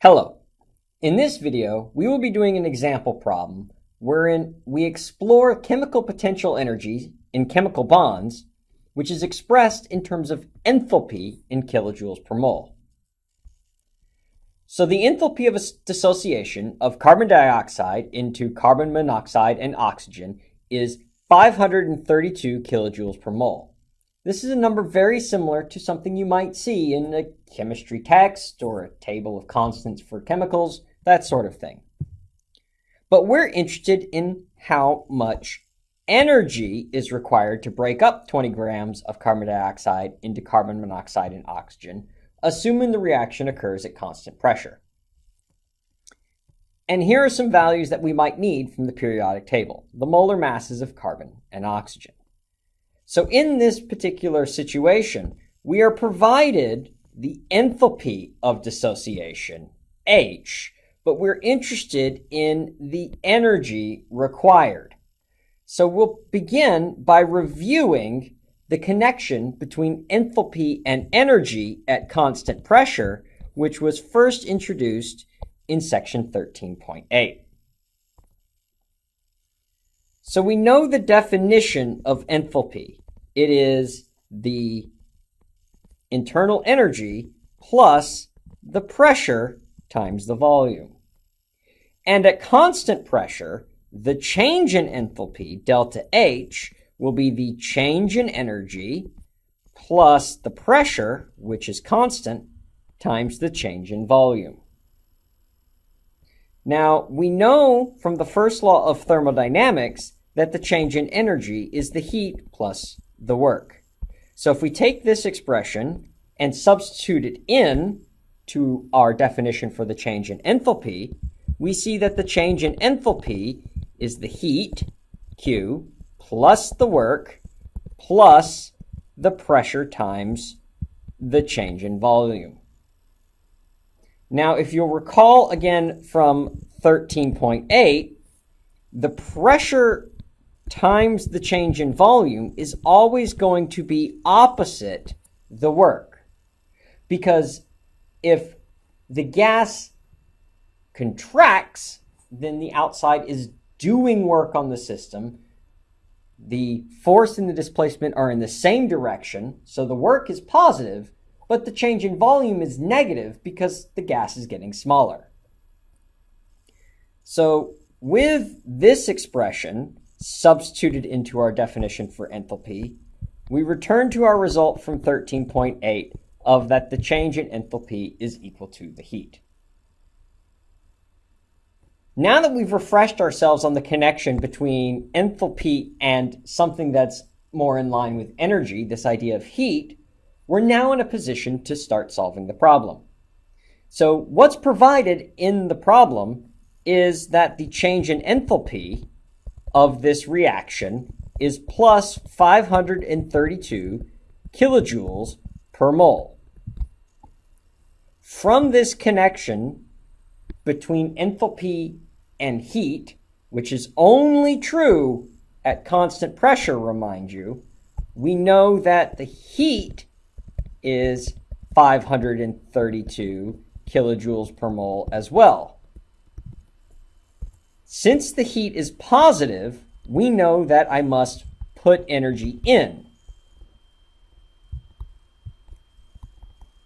Hello. In this video, we will be doing an example problem wherein we explore chemical potential energy in chemical bonds, which is expressed in terms of enthalpy in kilojoules per mole. So the enthalpy of a dissociation of carbon dioxide into carbon monoxide and oxygen is 532 kilojoules per mole. This is a number very similar to something you might see in a chemistry text or a table of constants for chemicals, that sort of thing. But we're interested in how much energy is required to break up 20 grams of carbon dioxide into carbon monoxide and oxygen, assuming the reaction occurs at constant pressure. And here are some values that we might need from the periodic table, the molar masses of carbon and oxygen. So in this particular situation, we are provided the enthalpy of dissociation, H, but we're interested in the energy required. So we'll begin by reviewing the connection between enthalpy and energy at constant pressure, which was first introduced in section 13.8. So we know the definition of enthalpy. It is the internal energy plus the pressure times the volume. And at constant pressure, the change in enthalpy, delta H, will be the change in energy plus the pressure, which is constant, times the change in volume. Now, we know from the first law of thermodynamics that the change in energy is the heat plus the work. So if we take this expression and substitute it in to our definition for the change in enthalpy, we see that the change in enthalpy is the heat, Q, plus the work, plus the pressure times the change in volume. Now, if you'll recall again from 13.8, the pressure times the change in volume is always going to be opposite the work. Because if the gas contracts, then the outside is doing work on the system. The force and the displacement are in the same direction, so the work is positive, but the change in volume is negative because the gas is getting smaller. So with this expression, substituted into our definition for enthalpy, we return to our result from 13.8 of that the change in enthalpy is equal to the heat. Now that we've refreshed ourselves on the connection between enthalpy and something that's more in line with energy, this idea of heat, we're now in a position to start solving the problem. So what's provided in the problem is that the change in enthalpy of this reaction is plus 532 kilojoules per mole. From this connection between enthalpy and heat, which is only true at constant pressure, remind you, we know that the heat is 532 kilojoules per mole as well. Since the heat is positive, we know that I must put energy in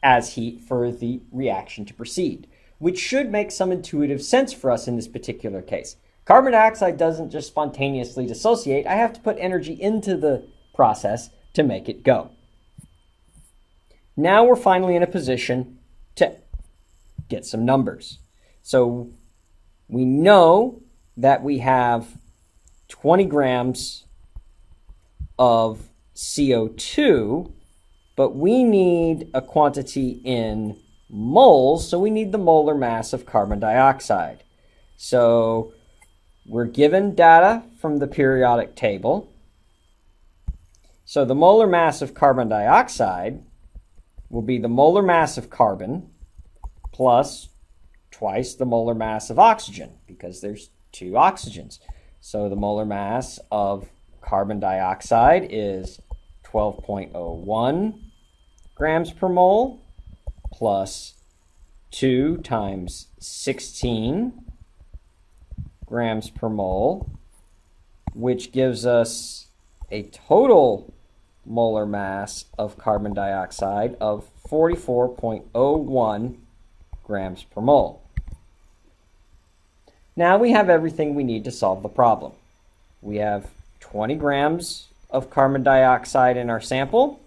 as heat for the reaction to proceed, which should make some intuitive sense for us in this particular case. Carbon dioxide doesn't just spontaneously dissociate. I have to put energy into the process to make it go. Now we're finally in a position to get some numbers. So we know that we have 20 grams of CO2, but we need a quantity in moles, so we need the molar mass of carbon dioxide. So we're given data from the periodic table. So the molar mass of carbon dioxide will be the molar mass of carbon plus twice the molar mass of oxygen because there's two oxygens. So the molar mass of carbon dioxide is 12.01 grams per mole plus 2 times 16 grams per mole, which gives us a total molar mass of carbon dioxide of 44.01 grams per mole. Now we have everything we need to solve the problem. We have 20 grams of carbon dioxide in our sample.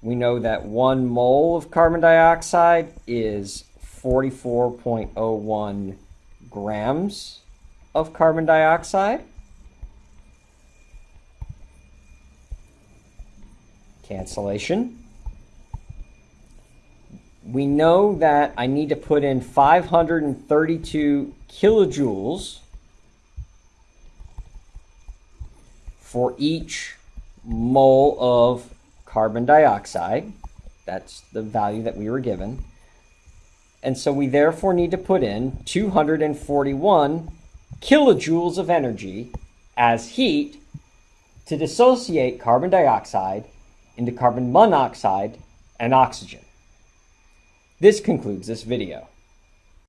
We know that one mole of carbon dioxide is 44.01 grams of carbon dioxide. Cancellation. We know that I need to put in 532 kilojoules for each mole of carbon dioxide. That's the value that we were given. And so we therefore need to put in 241 kilojoules of energy as heat to dissociate carbon dioxide into carbon monoxide and oxygen. This concludes this video.